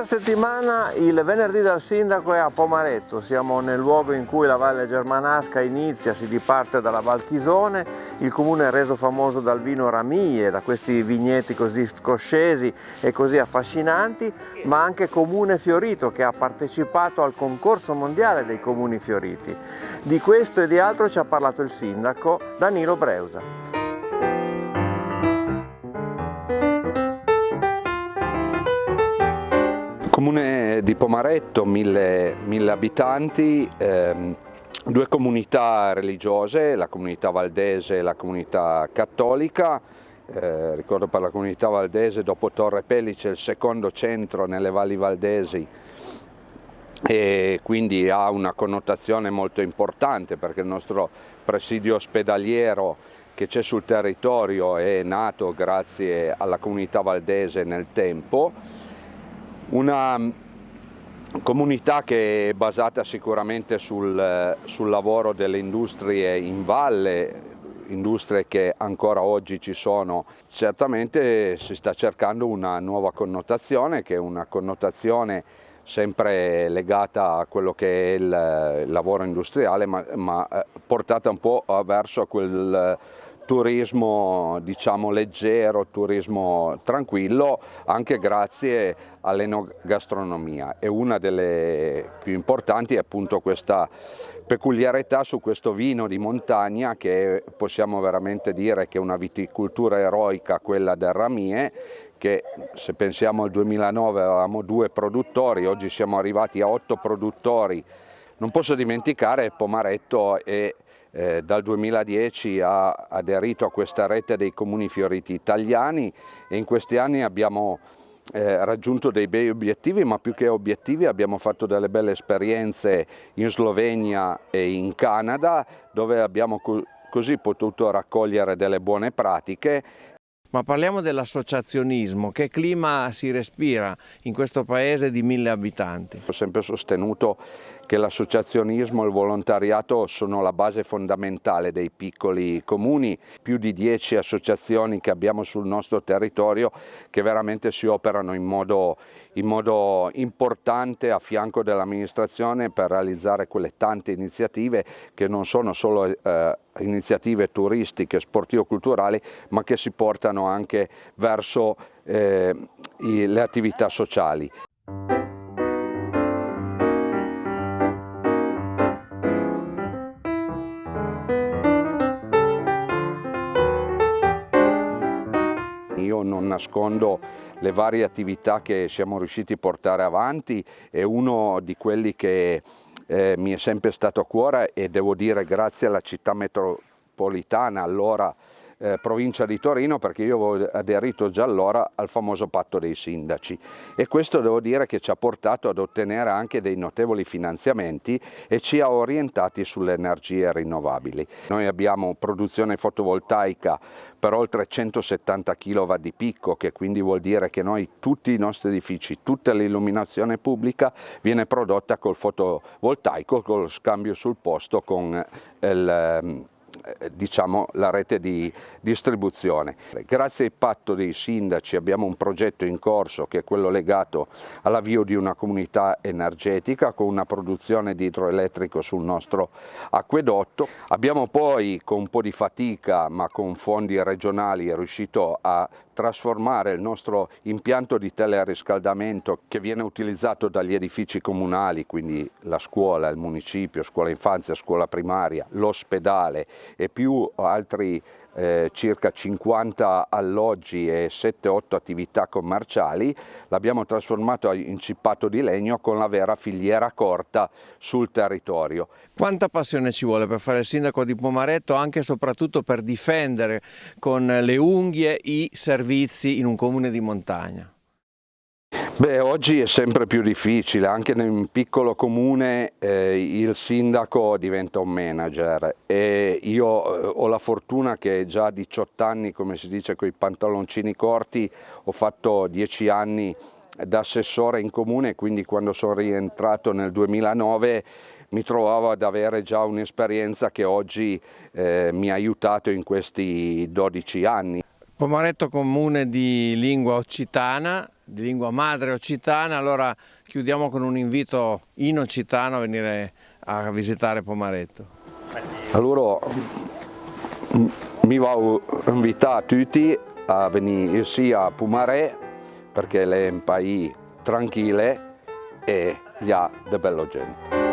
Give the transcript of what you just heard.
Questa settimana il venerdì dal sindaco è a Pomaretto, siamo nel luogo in cui la Valle Germanasca inizia, si diparte dalla Val Chisone, il comune è reso famoso dal vino Ramie, da questi vigneti così scoscesi e così affascinanti, ma anche comune fiorito che ha partecipato al concorso mondiale dei comuni fioriti. Di questo e di altro ci ha parlato il sindaco Danilo Breusa. Comune di Pomaretto, mille, mille abitanti, ehm, due comunità religiose, la comunità valdese e la comunità cattolica. Eh, ricordo per la comunità valdese dopo Torre Pellice il secondo centro nelle valli valdesi e quindi ha una connotazione molto importante perché il nostro presidio ospedaliero che c'è sul territorio è nato grazie alla comunità valdese nel tempo una mm, comunità che è basata sicuramente sul, sul lavoro delle industrie in valle, industrie che ancora oggi ci sono, certamente si sta cercando una nuova connotazione che è una connotazione sempre legata a quello che è il, il lavoro industriale ma, ma, eh, portata un po' verso quel turismo diciamo leggero, turismo tranquillo anche grazie all'enogastronomia. E una delle più importanti è appunto questa peculiarità su questo vino di montagna che possiamo veramente dire che è una viticoltura eroica quella del Ramie che se pensiamo al 2009 avevamo due produttori, oggi siamo arrivati a otto produttori. Non posso dimenticare Pomaretto e eh, dal 2010 ha aderito a questa rete dei comuni fioriti italiani e in questi anni abbiamo eh, raggiunto dei bei obiettivi, ma più che obiettivi abbiamo fatto delle belle esperienze in Slovenia e in Canada, dove abbiamo co così potuto raccogliere delle buone pratiche ma parliamo dell'associazionismo, che clima si respira in questo paese di mille abitanti? Ho sempre sostenuto che l'associazionismo e il volontariato sono la base fondamentale dei piccoli comuni, più di dieci associazioni che abbiamo sul nostro territorio che veramente si operano in modo, in modo importante a fianco dell'amministrazione per realizzare quelle tante iniziative che non sono solo eh, iniziative turistiche, sportivo-culturali, ma che si portano anche verso eh, le attività sociali. Io non nascondo le varie attività che siamo riusciti a portare avanti e uno di quelli che eh, mi è sempre stato a cuore e devo dire grazie alla città metropolitana allora eh, provincia di Torino perché io avevo aderito già allora al famoso patto dei sindaci e questo devo dire che ci ha portato ad ottenere anche dei notevoli finanziamenti e ci ha orientati sulle energie rinnovabili. Noi abbiamo produzione fotovoltaica per oltre 170 kW di picco che quindi vuol dire che noi tutti i nostri edifici, tutta l'illuminazione pubblica viene prodotta col fotovoltaico, con lo scambio sul posto con il ehm, eh, diciamo, la rete di distribuzione. Grazie al patto dei sindaci abbiamo un progetto in corso che è quello legato all'avvio di una comunità energetica con una produzione di idroelettrico sul nostro acquedotto. Abbiamo poi con un po' di fatica ma con fondi regionali riuscito a trasformare il nostro impianto di teleriscaldamento che viene utilizzato dagli edifici comunali, quindi la scuola, il municipio, scuola infanzia, scuola primaria, l'ospedale e più altri eh, circa 50 alloggi e 7-8 attività commerciali, l'abbiamo trasformato in cippato di legno con la vera filiera corta sul territorio. Quanta passione ci vuole per fare il sindaco di Pomaretto anche e soprattutto per difendere con le unghie i servizi in un comune di montagna? Beh, oggi è sempre più difficile, anche in un piccolo comune eh, il sindaco diventa un manager e io eh, ho la fortuna che già a 18 anni, come si dice con i pantaloncini corti, ho fatto 10 anni da assessore in comune, quindi quando sono rientrato nel 2009 mi trovavo ad avere già un'esperienza che oggi eh, mi ha aiutato in questi 12 anni. Pomaretto comune di lingua occitana, di lingua madre occitana, allora chiudiamo con un invito in occitano a venire a visitare Pomaretto. Allora mi a invitare tutti a venire sia a Pomaret perché è un paese tranquillo e ha de bello gente.